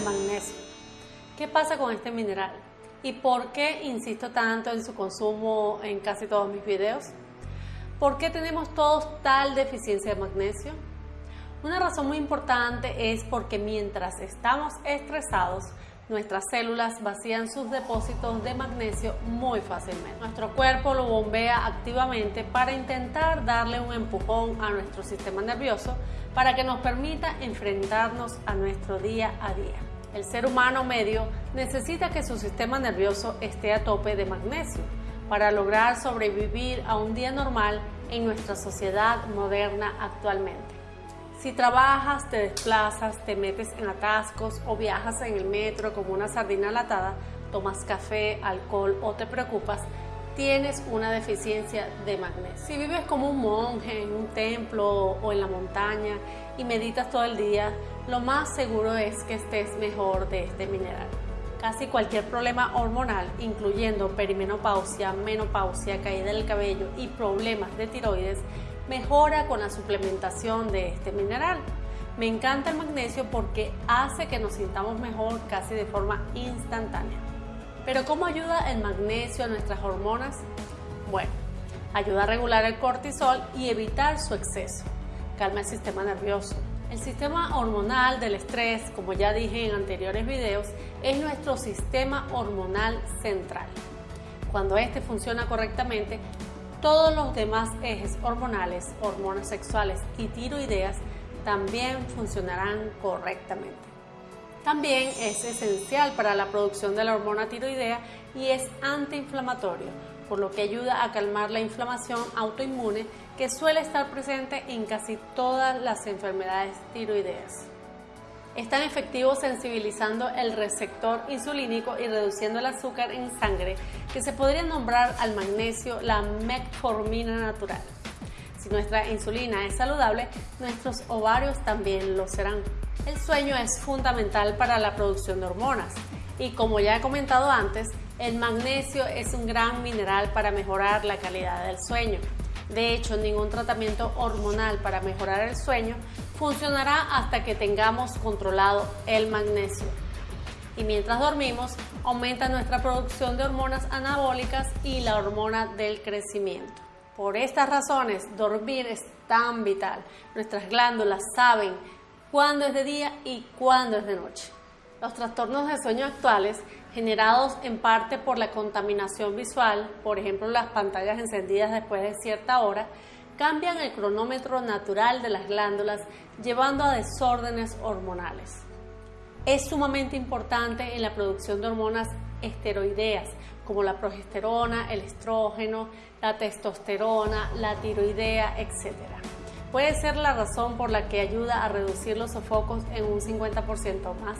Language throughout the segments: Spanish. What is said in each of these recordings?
magnesio. ¿Qué pasa con este mineral? ¿Y por qué insisto tanto en su consumo en casi todos mis videos? ¿Por qué tenemos todos tal deficiencia de magnesio? Una razón muy importante es porque mientras estamos estresados, nuestras células vacían sus depósitos de magnesio muy fácilmente. Nuestro cuerpo lo bombea activamente para intentar darle un empujón a nuestro sistema nervioso para que nos permita enfrentarnos a nuestro día a día. El ser humano medio necesita que su sistema nervioso esté a tope de magnesio para lograr sobrevivir a un día normal en nuestra sociedad moderna actualmente. Si trabajas, te desplazas, te metes en atascos o viajas en el metro como una sardina latada, tomas café, alcohol o te preocupas, tienes una deficiencia de magnesio. Si vives como un monje en un templo o en la montaña y meditas todo el día, lo más seguro es que estés mejor de este mineral. Casi cualquier problema hormonal, incluyendo perimenopausia, menopausia, caída del cabello y problemas de tiroides, mejora con la suplementación de este mineral. Me encanta el magnesio porque hace que nos sintamos mejor casi de forma instantánea. Pero ¿cómo ayuda el magnesio a nuestras hormonas? Bueno, ayuda a regular el cortisol y evitar su exceso. Calma el sistema nervioso. El sistema hormonal del estrés, como ya dije en anteriores videos, es nuestro sistema hormonal central. Cuando este funciona correctamente, todos los demás ejes hormonales, hormonas sexuales y tiroideas también funcionarán correctamente. También es esencial para la producción de la hormona tiroidea y es antiinflamatorio, por lo que ayuda a calmar la inflamación autoinmune que suele estar presente en casi todas las enfermedades tiroideas es tan efectivo sensibilizando el receptor insulínico y reduciendo el azúcar en sangre que se podría nombrar al magnesio la metformina natural. Si nuestra insulina es saludable, nuestros ovarios también lo serán. El sueño es fundamental para la producción de hormonas y como ya he comentado antes, el magnesio es un gran mineral para mejorar la calidad del sueño. De hecho, ningún tratamiento hormonal para mejorar el sueño funcionará hasta que tengamos controlado el magnesio. Y mientras dormimos, aumenta nuestra producción de hormonas anabólicas y la hormona del crecimiento. Por estas razones, dormir es tan vital. Nuestras glándulas saben cuándo es de día y cuándo es de noche. Los trastornos de sueño actuales, generados en parte por la contaminación visual, por ejemplo las pantallas encendidas después de cierta hora, cambian el cronómetro natural de las glándulas llevando a desórdenes hormonales. Es sumamente importante en la producción de hormonas esteroideas como la progesterona, el estrógeno, la testosterona, la tiroidea, etc. Puede ser la razón por la que ayuda a reducir los sofocos en un 50% más.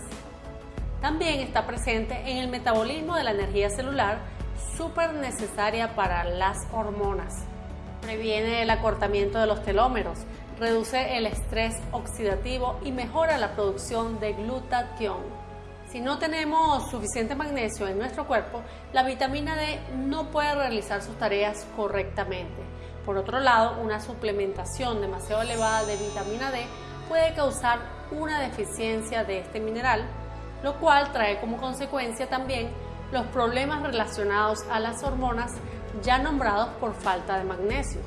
También está presente en el metabolismo de la energía celular, súper necesaria para las hormonas previene el acortamiento de los telómeros, reduce el estrés oxidativo y mejora la producción de glutatión. Si no tenemos suficiente magnesio en nuestro cuerpo, la vitamina D no puede realizar sus tareas correctamente. Por otro lado, una suplementación demasiado elevada de vitamina D puede causar una deficiencia de este mineral, lo cual trae como consecuencia también los problemas relacionados a las hormonas ya nombrados por falta de magnesio.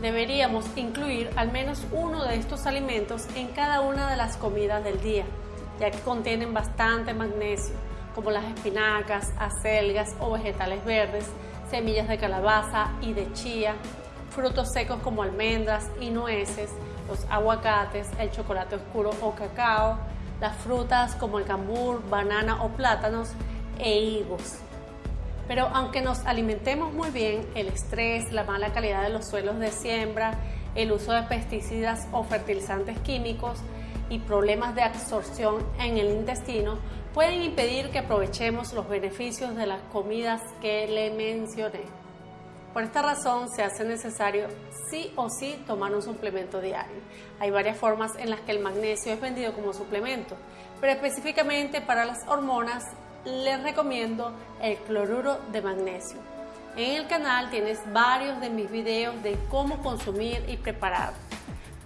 Deberíamos incluir al menos uno de estos alimentos en cada una de las comidas del día, ya que contienen bastante magnesio, como las espinacas, acelgas o vegetales verdes, semillas de calabaza y de chía, frutos secos como almendras y nueces, los aguacates, el chocolate oscuro o cacao, las frutas como el cambur, banana o plátanos e higos. Pero aunque nos alimentemos muy bien, el estrés, la mala calidad de los suelos de siembra, el uso de pesticidas o fertilizantes químicos y problemas de absorción en el intestino pueden impedir que aprovechemos los beneficios de las comidas que le mencioné. Por esta razón se hace necesario sí o sí tomar un suplemento diario. Hay varias formas en las que el magnesio es vendido como suplemento, pero específicamente para las hormonas les recomiendo el cloruro de magnesio. En el canal tienes varios de mis videos de cómo consumir y preparar.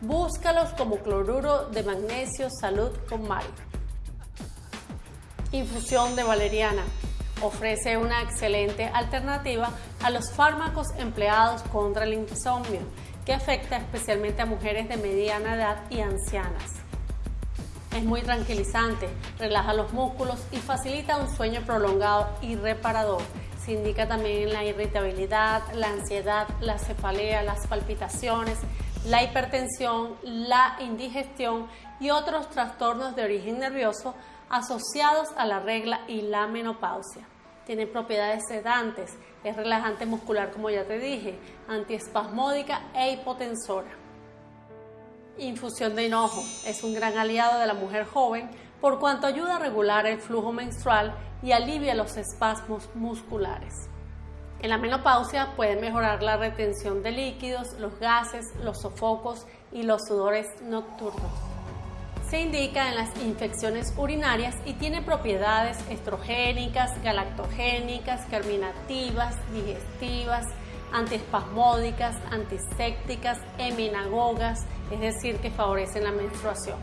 Búscalos como cloruro de magnesio salud con Mario. Infusión de valeriana. Ofrece una excelente alternativa a los fármacos empleados contra el insomnio, que afecta especialmente a mujeres de mediana edad y ancianas. Es muy tranquilizante, relaja los músculos y facilita un sueño prolongado y reparador. Se indica también la irritabilidad, la ansiedad, la cefalea, las palpitaciones, la hipertensión, la indigestión y otros trastornos de origen nervioso asociados a la regla y la menopausia. Tiene propiedades sedantes, es relajante muscular como ya te dije, antiespasmódica e hipotensora. Infusión de hinojo es un gran aliado de la mujer joven por cuanto ayuda a regular el flujo menstrual y alivia los espasmos musculares. En la menopausia puede mejorar la retención de líquidos, los gases, los sofocos y los sudores nocturnos. Se indica en las infecciones urinarias y tiene propiedades estrogénicas, galactogénicas, germinativas, digestivas, antiespasmódicas, antisépticas, eminagogas, es decir, que favorecen la menstruación.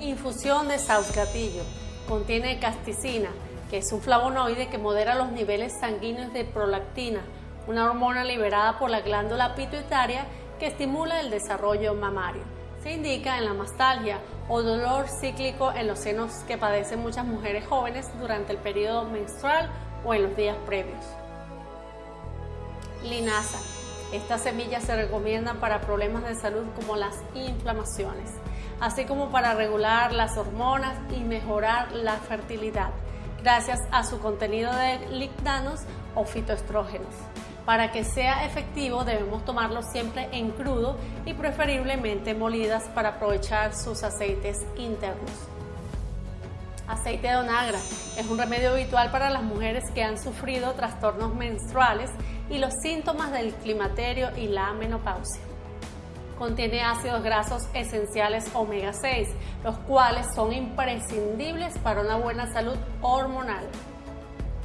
Infusión de sausgatillo. Contiene casticina, que es un flavonoide que modera los niveles sanguíneos de prolactina, una hormona liberada por la glándula pituitaria que estimula el desarrollo mamario. Se indica en la mastalgia o dolor cíclico en los senos que padecen muchas mujeres jóvenes durante el periodo menstrual o en los días previos. Linaza. Esta semilla se recomienda para problemas de salud como las inflamaciones, así como para regular las hormonas y mejorar la fertilidad gracias a su contenido de lignanos o fitoestrógenos. Para que sea efectivo debemos tomarlo siempre en crudo y preferiblemente molidas para aprovechar sus aceites internos. Aceite de onagra es un remedio habitual para las mujeres que han sufrido trastornos menstruales y los síntomas del climaterio y la menopausia. Contiene ácidos grasos esenciales omega 6, los cuales son imprescindibles para una buena salud hormonal.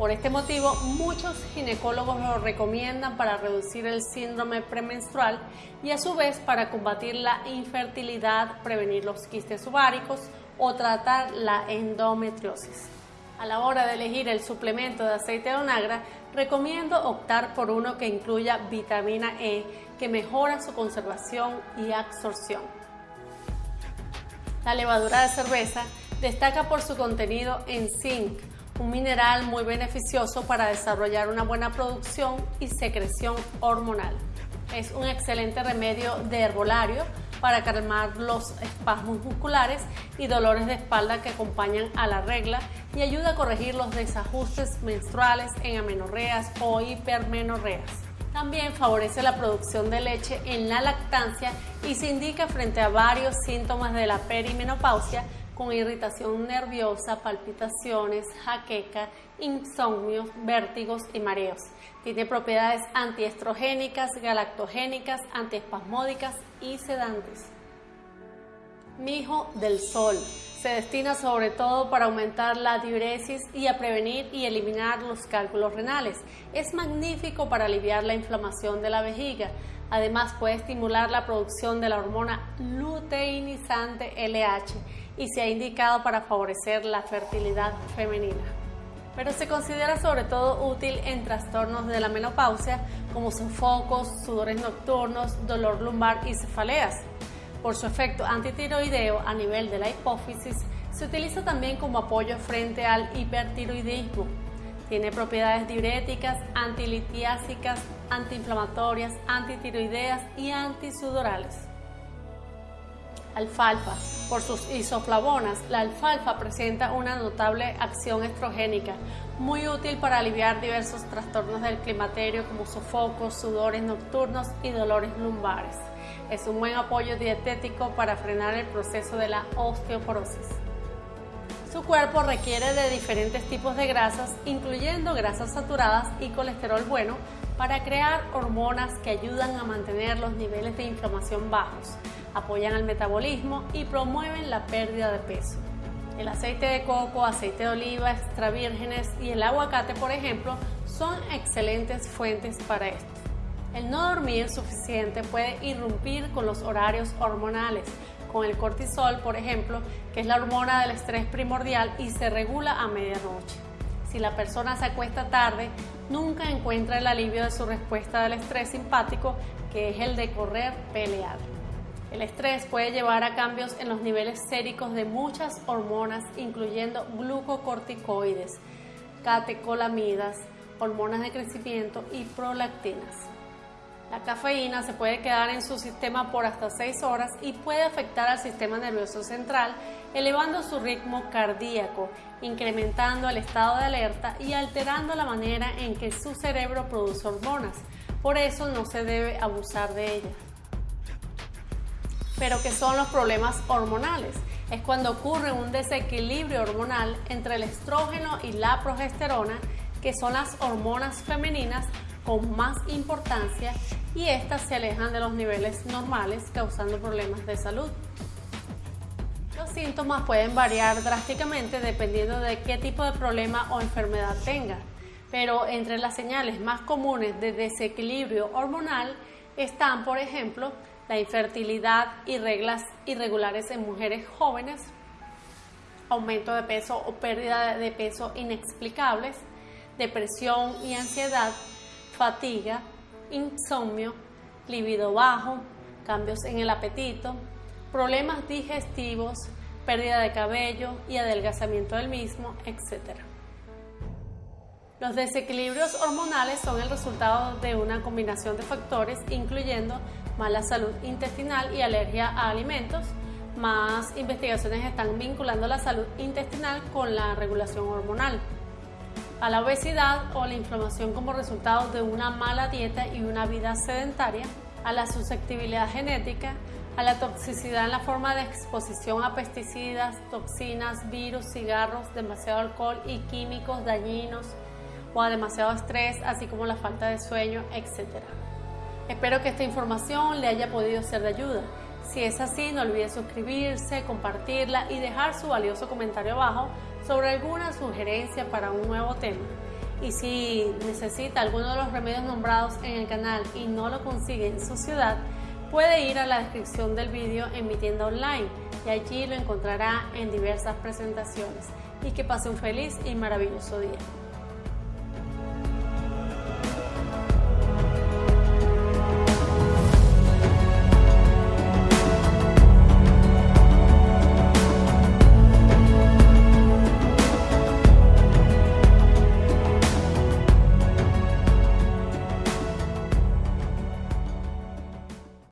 Por este motivo, muchos ginecólogos lo recomiendan para reducir el síndrome premenstrual y a su vez para combatir la infertilidad, prevenir los quistes ováricos o tratar la endometriosis. A la hora de elegir el suplemento de aceite de onagra, recomiendo optar por uno que incluya vitamina E, que mejora su conservación y absorción. La levadura de cerveza destaca por su contenido en zinc, un mineral muy beneficioso para desarrollar una buena producción y secreción hormonal. Es un excelente remedio de herbolario para calmar los espasmos musculares y dolores de espalda que acompañan a la regla y ayuda a corregir los desajustes menstruales en amenorreas o hipermenorreas. También favorece la producción de leche en la lactancia y se indica frente a varios síntomas de la perimenopausia con irritación nerviosa, palpitaciones, jaqueca, insomnio, vértigos y mareos. Tiene propiedades antiestrogénicas, galactogénicas, antiespasmódicas y sedantes. Mijo del sol. Se destina sobre todo para aumentar la diuresis y a prevenir y eliminar los cálculos renales. Es magnífico para aliviar la inflamación de la vejiga. Además puede estimular la producción de la hormona luteinizante LH y se ha indicado para favorecer la fertilidad femenina. Pero se considera sobre todo útil en trastornos de la menopausia como sofocos, sudores nocturnos, dolor lumbar y cefaleas. Por su efecto antitiroideo a nivel de la hipófisis, se utiliza también como apoyo frente al hipertiroidismo. Tiene propiedades diuréticas, antilitiásicas, antiinflamatorias, antitiroideas y antisudorales. Alfalfa. Por sus isoflavonas, la alfalfa presenta una notable acción estrogénica, muy útil para aliviar diversos trastornos del climaterio como sofocos, sudores nocturnos y dolores lumbares. Es un buen apoyo dietético para frenar el proceso de la osteoporosis. Su cuerpo requiere de diferentes tipos de grasas, incluyendo grasas saturadas y colesterol bueno, para crear hormonas que ayudan a mantener los niveles de inflamación bajos apoyan el metabolismo y promueven la pérdida de peso. El aceite de coco, aceite de oliva extra vírgenes y el aguacate, por ejemplo, son excelentes fuentes para esto. El no dormir suficiente puede irrumpir con los horarios hormonales, con el cortisol, por ejemplo, que es la hormona del estrés primordial y se regula a medianoche. Si la persona se acuesta tarde, nunca encuentra el alivio de su respuesta del estrés simpático, que es el de correr, pelear. El estrés puede llevar a cambios en los niveles séricos de muchas hormonas, incluyendo glucocorticoides, catecolamidas, hormonas de crecimiento y prolactinas. La cafeína se puede quedar en su sistema por hasta 6 horas y puede afectar al sistema nervioso central, elevando su ritmo cardíaco, incrementando el estado de alerta y alterando la manera en que su cerebro produce hormonas. Por eso no se debe abusar de ella. Pero ¿qué son los problemas hormonales? Es cuando ocurre un desequilibrio hormonal entre el estrógeno y la progesterona, que son las hormonas femeninas con más importancia y estas se alejan de los niveles normales causando problemas de salud. Los síntomas pueden variar drásticamente dependiendo de qué tipo de problema o enfermedad tenga, pero entre las señales más comunes de desequilibrio hormonal están, por ejemplo, la infertilidad y reglas irregulares en mujeres jóvenes, aumento de peso o pérdida de peso inexplicables, depresión y ansiedad, fatiga, insomnio, libido bajo, cambios en el apetito, problemas digestivos, pérdida de cabello y adelgazamiento del mismo, etc. Los desequilibrios hormonales son el resultado de una combinación de factores incluyendo mala salud intestinal y alergia a alimentos. Más investigaciones están vinculando la salud intestinal con la regulación hormonal a la obesidad o la inflamación como resultado de una mala dieta y una vida sedentaria, a la susceptibilidad genética, a la toxicidad en la forma de exposición a pesticidas, toxinas, virus, cigarros, demasiado alcohol y químicos dañinos o a demasiado estrés, así como la falta de sueño, etc. Espero que esta información le haya podido ser de ayuda. Si es así, no olvide suscribirse, compartirla y dejar su valioso comentario abajo sobre alguna sugerencia para un nuevo tema. Y si necesita alguno de los remedios nombrados en el canal y no lo consigue en su ciudad, puede ir a la descripción del vídeo en mi tienda online y allí lo encontrará en diversas presentaciones. Y que pase un feliz y maravilloso día.